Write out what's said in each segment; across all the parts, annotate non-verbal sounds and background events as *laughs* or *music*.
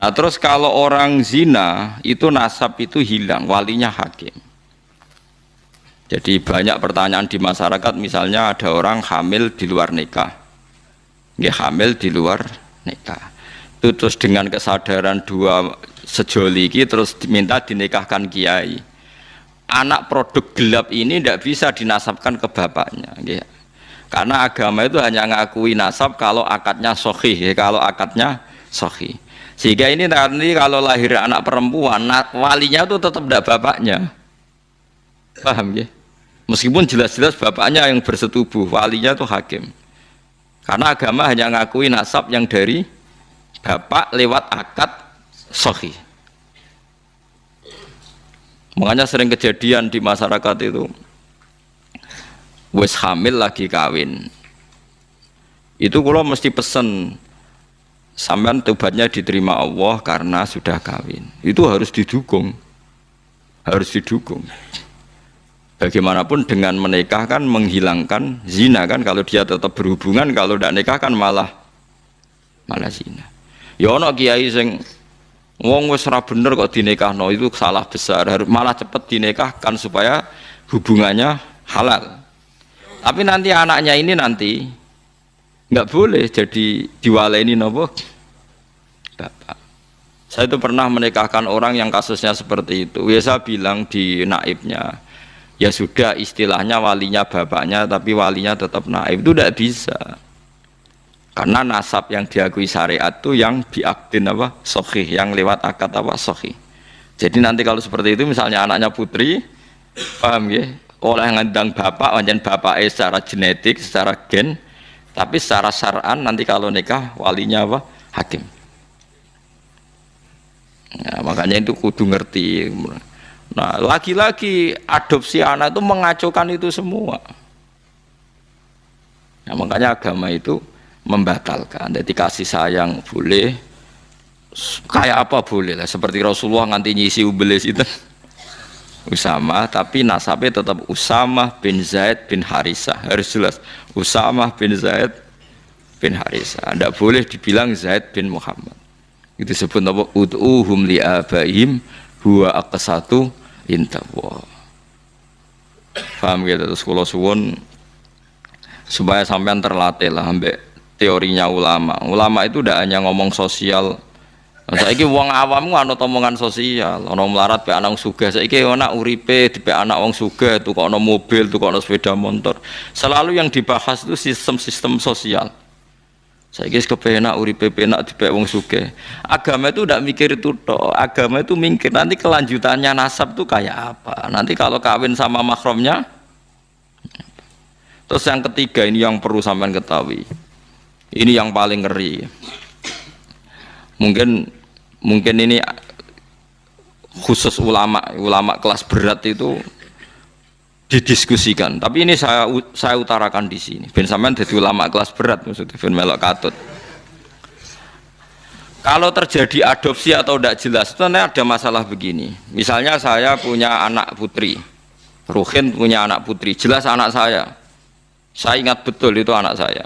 Nah terus kalau orang zina itu nasab itu hilang, walinya hakim. Jadi banyak pertanyaan di masyarakat, misalnya ada orang hamil di luar nikah, nggih hamil di luar nikah. Terus dengan kesadaran dua sejoli terus diminta dinikahkan kiai. Anak produk gelap ini tidak bisa dinasabkan ke bapaknya, nggih. Karena agama itu hanya ngakui nasab kalau akadnya sohih, kalau akadnya sohih. Sehingga ini nanti kalau lahir anak perempuan, walinya itu tetap tidak bapaknya. Paham ya? Meskipun jelas-jelas bapaknya yang bersetubuh, walinya itu hakim. Karena agama hanya ngakui nasab yang dari bapak lewat akad sohi. Makanya sering kejadian di masyarakat itu, wes hamil lagi kawin. Itu kalau mesti pesen sampean tobatnya diterima Allah karena sudah kawin. Itu harus didukung. Harus didukung bagaimanapun dengan menikah kan menghilangkan zina kan kalau dia tetap berhubungan kalau tidak nikah kan malah malah zina ya kiai sing wong wis bener kok dinikahno itu salah besar harus malah cepet dinikahkan supaya hubungannya halal tapi nanti anaknya ini nanti nggak boleh jadi diwaleni nopo? Bapak. Saya itu pernah menikahkan orang yang kasusnya seperti itu. Biasa bilang di naibnya ya sudah istilahnya walinya bapaknya tapi walinya tetap naib. Itu tidak bisa. Karena nasab yang diakui syariat itu yang diaktin apa? Sohih yang lewat akad apa? Sohih. Jadi nanti kalau seperti itu misalnya anaknya putri paham ya oleh ngandang bapak wajan bapak eh secara genetik secara gen tapi secara syar'an nanti kalau nikah walinya apa hakim nah, makanya itu kudu ngerti Nah, lagi-lagi adopsi anak itu mengacaukan itu semua. Nah, makanya agama itu membatalkan. Jadi kasih sayang boleh, kayak apa boleh lah. Seperti Rasulullah nganti nyisi ubelis itu. Usama, tapi nasabnya tetap Usama bin Zaid bin Harisah. Harus jelas. Usama bin Zaid bin Harisah. Tidak boleh dibilang Zaid bin Muhammad. Itu sebut apa? Ud'uhum li'abaihim huwa aqsatu intawa paham gitu terus kalau suwun supaya sampean terlatih lah ambek teorinya ulama ulama itu tidak hanya ngomong sosial saya ini uang awam nggak omongan sosial orang melarat be anak suga saya ini anak uripe di anak uang suga tuh kok mobil tuh kok sepeda motor selalu yang dibahas itu sistem-sistem sosial saya kira kepenak uripe penak di wong suge. Agama itu tidak mikir itu toh. Agama itu mikir nanti kelanjutannya nasab itu kayak apa. Nanti kalau kawin sama makromnya. Terus yang ketiga ini yang perlu sampean ketahui. Ini yang paling ngeri. Mungkin mungkin ini khusus ulama ulama kelas berat itu didiskusikan. Tapi ini saya saya utarakan di sini. Ben sampean jadi ulama kelas berat maksudnya ben melok katut. Kalau terjadi adopsi atau tidak jelas, itu ada masalah begini. Misalnya saya punya anak putri, Ruhin punya anak putri, jelas anak saya. Saya ingat betul itu anak saya.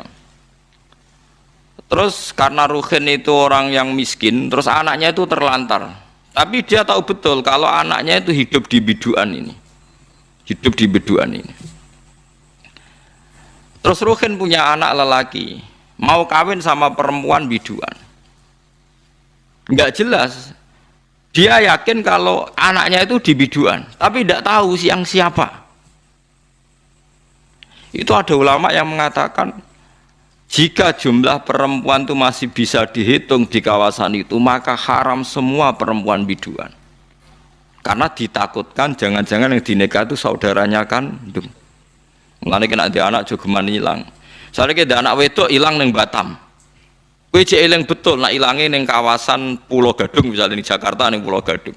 Terus karena Ruhin itu orang yang miskin, terus anaknya itu terlantar. Tapi dia tahu betul kalau anaknya itu hidup di biduan ini. Hidup di beduan ini. Terus Ruhin punya anak lelaki. Mau kawin sama perempuan biduan. Nggak jelas. Dia yakin kalau anaknya itu di biduan. Tapi tidak tahu siang siapa. Itu ada ulama yang mengatakan jika jumlah perempuan itu masih bisa dihitung di kawasan itu maka haram semua perempuan biduan. Karena ditakutkan jangan-jangan yang dinikah itu saudaranya kan mengenai kena ada anak jogeman hilang soalnya kita anak wedok hilang neng Batam. Kue eling betul nak hilangin neng kawasan Pulau Gadung misalnya di Jakarta neng Pulau Gadung.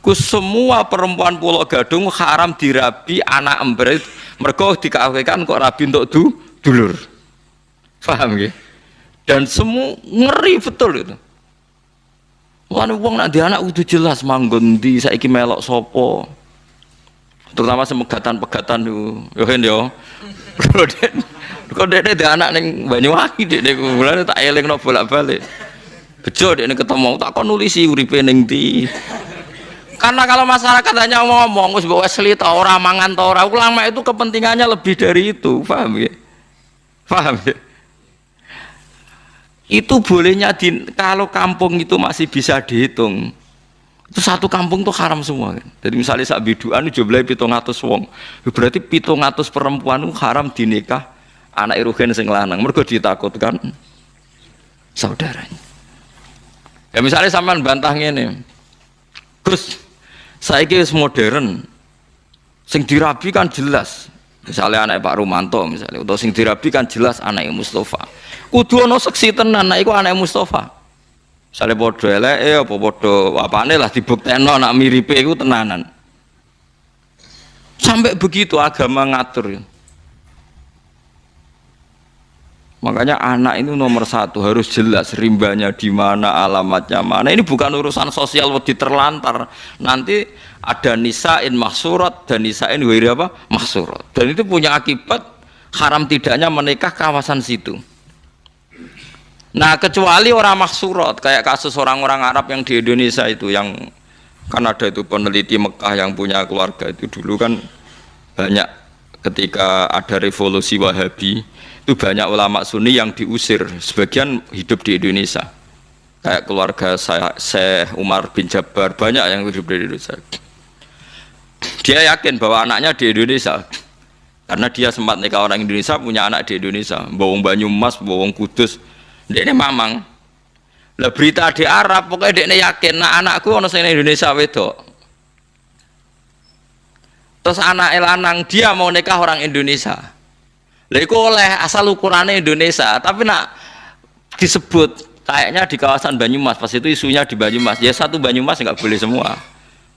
Ku semua perempuan Pulau Gadung haram dirabi anak ember mereka dikawinkan kok rabi untuk du, dulur paham ya dan semua ngeri betul itu. Wah, wong nak anak udah jelas manggon di saiki melok sopo. Terutama semegatan-pegatan itu, yo kan yo. *laughs* Kok dek dek anak neng Banyuwangi dek mulane tak eling no bolak balik. bejo dia ketemu tak kon nulisi uripe ning ndi? Karena kalau masyarakat hanya ngomong wis mbok Wesley ta ora mangan ta ulama itu kepentingannya lebih dari itu. Paham ya paham ya itu bolehnya di, kalau kampung itu masih bisa dihitung itu satu kampung tuh haram semua kan. jadi misalnya saat biduan jumlahnya pitung atus wong. Berarti pitung atus perempuan itu haram dinikah anak irugen sing lanang. Mereka ditakutkan saudaranya. Ya misalnya sampean bantah ini Gus saya kira modern sing dirabi kan jelas misalnya anak Pak Rumanto misalnya. Atau sing dirabi kan jelas anak Mustafa. Kudu ono seksi tenan anak iku anak Mustafa. Misalnya bodoh elek eh apa bodoh apane lah dibuktekno anak miripe iku tenanan. Sampai begitu agama ngatur Makanya anak itu nomor satu harus jelas rimbanya di mana, alamatnya mana. Ini bukan urusan sosial wedi terlantar. Nanti ada nisain mahsurat dan nisain wiri apa mahsurat. Dan itu punya akibat haram tidaknya menikah kawasan situ. Nah kecuali orang mahsurat kayak kasus orang-orang Arab yang di Indonesia itu yang kan ada itu peneliti Mekah yang punya keluarga itu dulu kan banyak ketika ada revolusi Wahabi itu banyak ulama sunni yang diusir. Sebagian hidup di Indonesia. Kayak keluarga saya Syekh Umar bin Jabbar banyak yang hidup di Indonesia. Dia yakin bahwa anaknya di Indonesia. Karena dia sempat nikah orang Indonesia punya anak di Indonesia. Bawang Banyumas, bawang Kudus. Dia ini mamang. Lah berita di Arab pokoknya dia ini yakin nah anakku orang Indonesia wedok terus anak elanang dia mau nikah orang Indonesia Lha oleh asal ukurannya Indonesia, tapi nak disebut kayaknya di kawasan Banyumas, pas itu isunya di Banyumas. Ya satu Banyumas nggak boleh semua.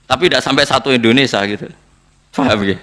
Tapi tidak sampai satu Indonesia gitu. Paham ya?